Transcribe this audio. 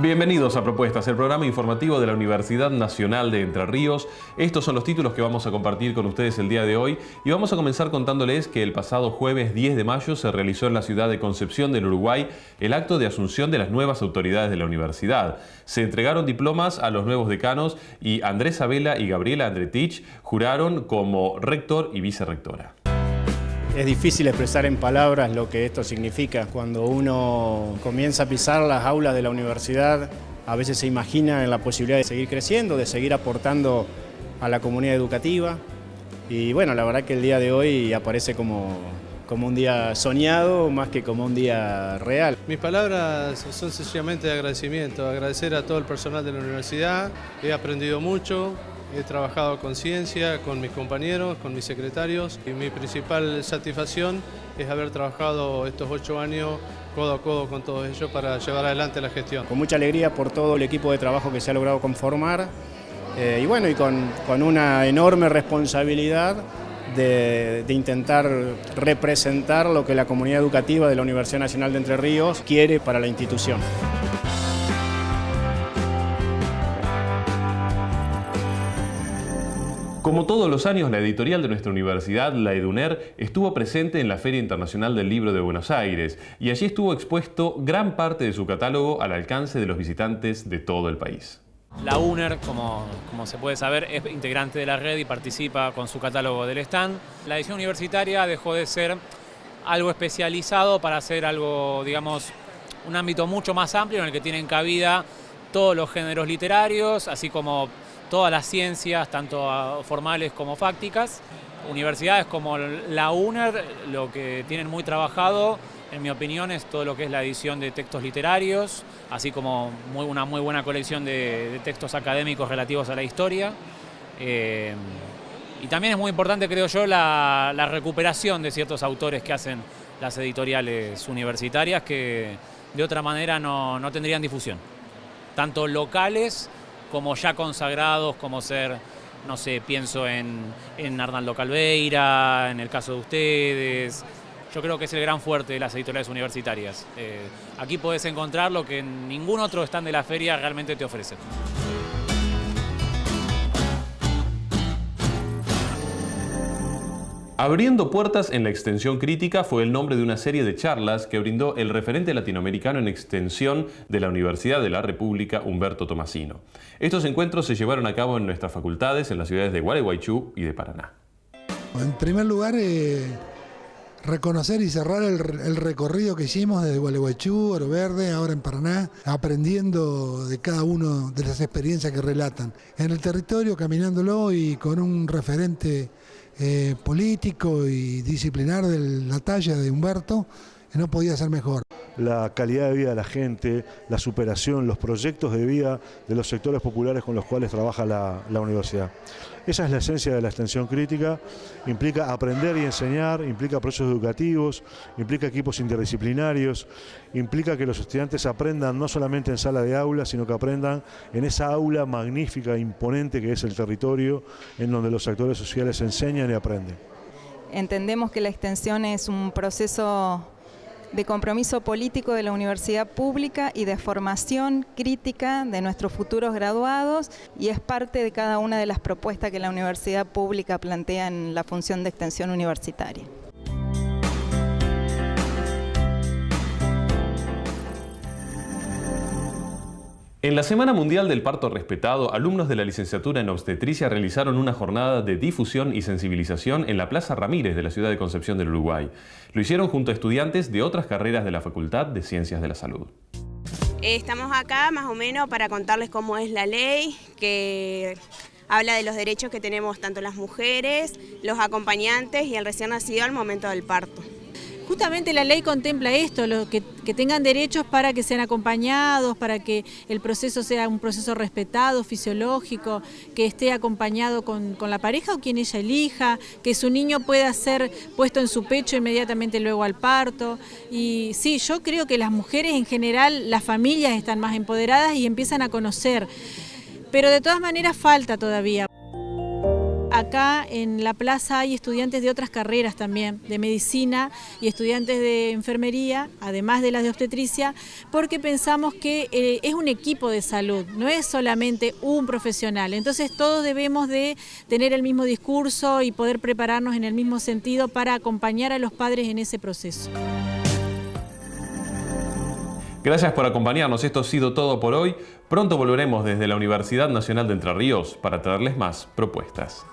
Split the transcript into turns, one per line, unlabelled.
Bienvenidos a Propuestas, el programa informativo de la Universidad Nacional de Entre Ríos. Estos son los títulos que vamos a compartir con ustedes el día de hoy y vamos a comenzar contándoles que el pasado jueves 10 de mayo se realizó en la ciudad de Concepción del Uruguay el acto de asunción de las nuevas autoridades de la universidad. Se entregaron diplomas a los nuevos decanos y Andrés Abela y Gabriela Andretich juraron como rector y vicerrectora.
Es difícil expresar en palabras lo que esto significa. Cuando uno comienza a pisar las aulas de la universidad, a veces se imagina en la posibilidad de seguir creciendo, de seguir aportando a la comunidad educativa. Y bueno, la verdad que el día de hoy aparece como, como un día soñado más que como un día real.
Mis palabras son sencillamente de agradecimiento, agradecer a todo el personal de la universidad, he aprendido mucho, He trabajado con ciencia, con mis compañeros, con mis secretarios y mi principal satisfacción es haber trabajado estos ocho años codo a codo con todos ellos para llevar adelante la gestión.
Con mucha alegría por todo el equipo de trabajo que se ha logrado conformar eh, y bueno, y con, una enorme responsabilidad de, de, intentar representar lo que la comunidad educativa de la Universidad Nacional de Entre Ríos quiere para la institución.
Como todos los años, la editorial de nuestra universidad, la EDUNER, estuvo presente en la Feria Internacional del Libro de Buenos Aires y allí estuvo expuesto gran parte de su catálogo al alcance de los visitantes de todo el país.
La UNER, como, como, se puede saber, es integrante de la red y participa con su catálogo del stand. La edición universitaria dejó de ser algo especializado para hacer algo, digamos, un ámbito mucho más amplio en el que tienen cabida todos los géneros literarios, así como todas las ciencias, tanto ah, formales como fácticas. Universidades como la UNER lo que tienen muy trabajado, en mi opinión, es todo lo que es la edición de textos literarios, así como una muy buena colección de, textos académicos relativos a la historia. Eh, y también es muy importante, creo yo, la, recuperación de ciertos autores que hacen las editoriales universitarias que de otra manera no, no tendrían difusión, tanto locales como ya consagrados, como ser, no sé, pienso en, en Arnaldo Calveira, en el caso de ustedes. Yo creo que es el gran fuerte de las editoriales universitarias. Eh, aquí puedes encontrar lo que ningún otro stand de la feria realmente te ofrece.
Abriendo puertas en la extensión crítica fue el nombre de una serie de charlas que brindó el referente latinoamericano en extensión de la Universidad de la República, Humberto Tomasino. Estos encuentros se llevaron a cabo en nuestras facultades en las ciudades de Gualeguaychú y de Paraná.
En primer lugar, eh, reconocer y cerrar el, recorrido que hicimos desde Gualeguaychú, Oro Verde, ahora en Paraná, aprendiendo de cada uno de las experiencias que relatan. En el territorio, caminándolo y con un referente eh, político y disciplinar de la talla de Humberto, no podía ser mejor.
La calidad de vida de la gente, la superación, los proyectos de vida de los sectores populares con los cuales trabaja la, universidad. Esa es la esencia de la extensión crítica, implica aprender y enseñar, implica procesos educativos, implica equipos interdisciplinarios, implica que los estudiantes aprendan no solamente en sala de aula, sino que aprendan en esa aula magnífica, imponente que es el territorio, en donde los actores sociales enseñan y aprenden.
Entendemos que la extensión es un proceso de compromiso político de la universidad pública y de formación crítica de nuestros futuros graduados y es parte de cada una de las propuestas que la universidad pública plantea en la función de extensión universitaria.
En la Semana Mundial del Parto Respetado, alumnos de la licenciatura en obstetricia realizaron una jornada de difusión y sensibilización en la Plaza Ramírez de la ciudad de Concepción del Uruguay. Lo hicieron junto a estudiantes de otras carreras de la Facultad de Ciencias de la Salud.
Estamos acá más o menos para contarles cómo es la ley, que habla de los derechos que tenemos tanto las mujeres, los acompañantes y el recién nacido al momento del parto.
Justamente la ley contempla esto, que, tengan derechos para que sean acompañados, para que el proceso sea un proceso respetado, fisiológico, que esté acompañado con, la pareja o quien ella elija, que su niño pueda ser puesto en su pecho inmediatamente luego al parto. Y sí, yo creo que las mujeres en general, las familias están más empoderadas y empiezan a conocer, pero de todas maneras falta todavía acá en la plaza hay estudiantes de otras carreras también, de medicina y estudiantes de enfermería, además de las de obstetricia, porque pensamos que eh, es un equipo de salud, no es solamente un profesional. Entonces todos debemos de tener el mismo discurso y poder prepararnos en el mismo sentido para acompañar a los padres en ese proceso.
Gracias por acompañarnos, esto ha sido todo por hoy. Pronto volveremos desde la Universidad Nacional de Entre Ríos para traerles más propuestas.